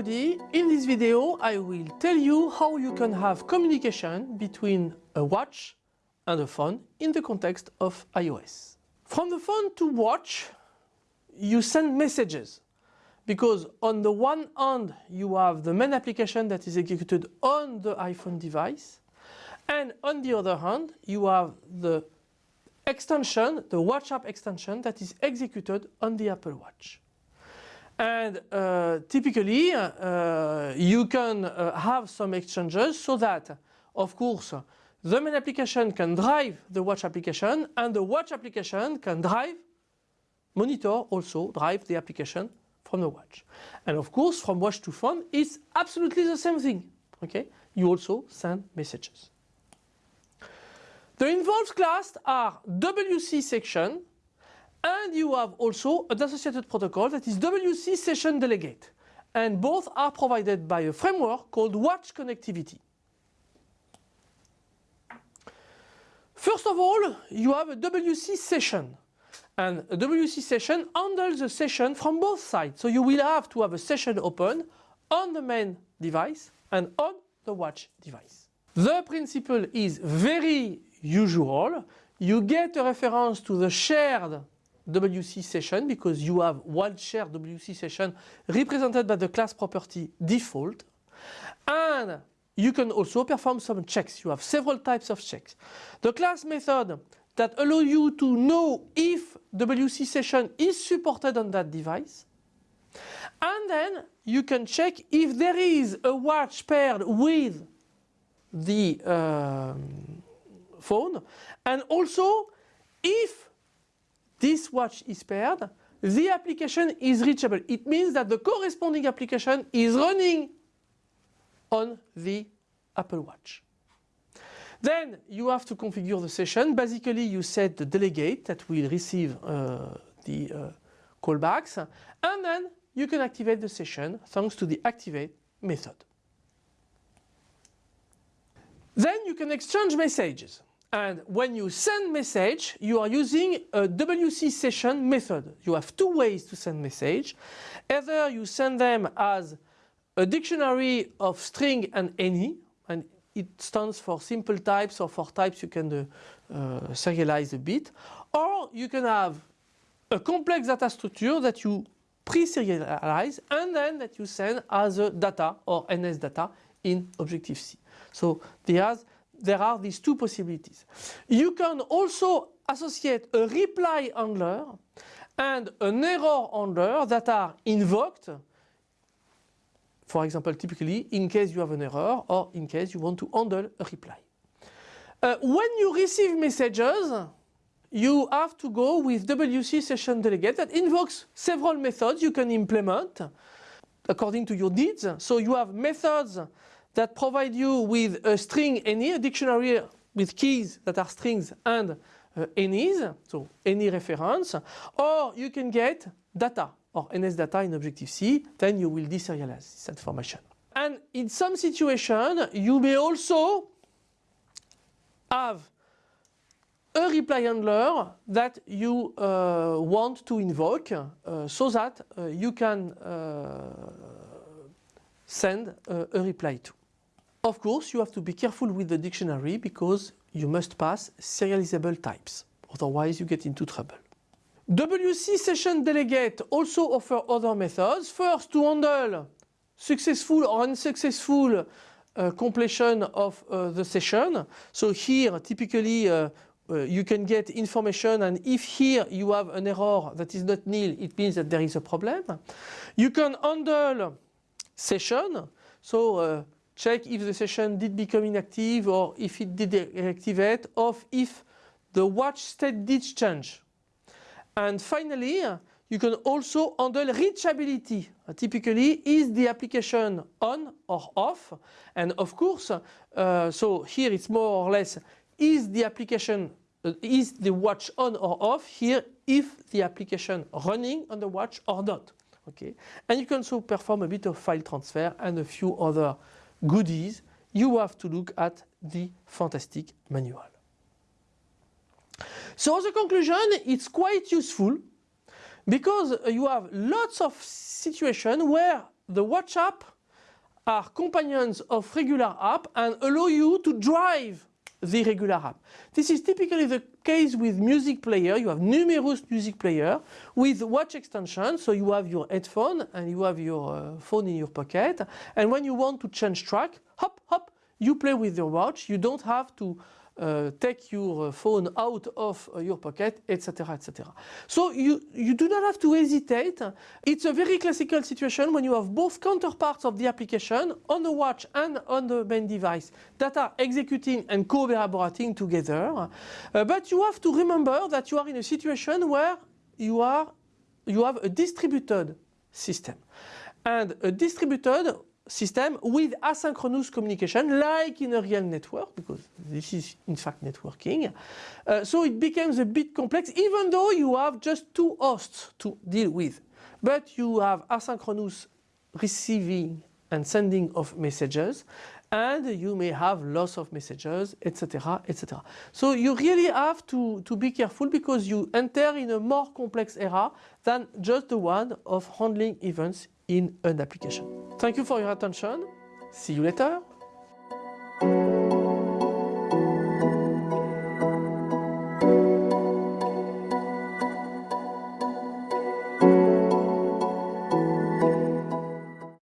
everybody, in this video I will tell you how you can have communication between a watch and a phone in the context of iOS. From the phone to watch you send messages because on the one hand you have the main application that is executed on the iPhone device and on the other hand you have the extension, the watch app extension that is executed on the Apple Watch. And uh, typically uh, you can uh, have some exchanges so that of course the main application can drive the watch application and the watch application can drive, monitor also drive the application from the watch. And of course from watch to phone it's absolutely the same thing. Okay, You also send messages. The involved class are WC session and you have also an associated protocol that is WC Session Delegate. And both are provided by a framework called Watch Connectivity. First of all, you have a WC session. And a WC session handles the session from both sides. So you will have to have a session open on the main device and on the watch device. The principle is very usual. You get a reference to the shared WC session because you have one shared WC session represented by the class property default and you can also perform some checks. You have several types of checks. The class method that allow you to know if WC session is supported on that device and then you can check if there is a watch paired with the um, phone and also if this watch is paired, the application is reachable. It means that the corresponding application is running on the Apple Watch. Then you have to configure the session. Basically you set the delegate that will receive uh, the uh, callbacks and then you can activate the session thanks to the activate method. Then you can exchange messages. And when you send message, you are using a WC session method. You have two ways to send message. Either you send them as a dictionary of string and any, and it stands for simple types or for types you can uh, uh, serialize a bit. Or you can have a complex data structure that you pre-serialize and then that you send as a data or NS data in Objective-C. So there's there are these two possibilities. You can also associate a reply handler and an error handler that are invoked for example typically in case you have an error or in case you want to handle a reply. Uh, when you receive messages you have to go with WC session delegate that invokes several methods you can implement according to your needs. So you have methods that provide you with a string any, a dictionary with keys that are strings and uh, any's, so any reference, or you can get data or NS data in Objective-C, then you will deserialize this information. And in some situation you may also have a reply handler that you uh, want to invoke uh, so that uh, you can uh, send a reply to. Of course, you have to be careful with the dictionary because you must pass serializable types. Otherwise, you get into trouble. WC Session Delegate also offer other methods. First, to handle successful or unsuccessful uh, completion of uh, the session. So here, typically, uh, uh you can get information and if here you have an error that is not nil, it means that there is a problem. You can handle session. So uh, check if the session did become inactive or if it did reactivate or if the watch state did change. And finally, you can also handle reachability. Typically, is the application on or off? And of course, uh, so here it's more or less, is the application, uh, is the watch on or off? Here, if the application running on the watch or not. Okay, and you can also perform a bit of file transfer and a few other goodies, you have to look at the fantastic manual. So as a conclusion, it's quite useful because you have lots of situations where the watch app are companions of regular app and allow you to drive the regular app. This is typically the case with music player. You have numerous music player with watch extension. So you have your headphone and you have your uh, phone in your pocket. And when you want to change track, hop, hop, you play with your watch. You don't have to uh, take your phone out of uh, your pocket, etc., etc. So you, you do not have to hesitate. It's a very classical situation when you have both counterparts of the application on the watch and on the main device that are executing and collaborating together. Uh, but you have to remember that you are in a situation where you are you have a distributed system. And a distributed system with asynchronous communication like in a real network because this is in fact networking. Uh, so it becomes a bit complex even though you have just two hosts to deal with. But you have asynchronous receiving and sending of messages and you may have loss of messages etc etc. So you really have to, to be careful because you enter in a more complex era than just the one of handling events in an application. Thank you for your attention. See you later.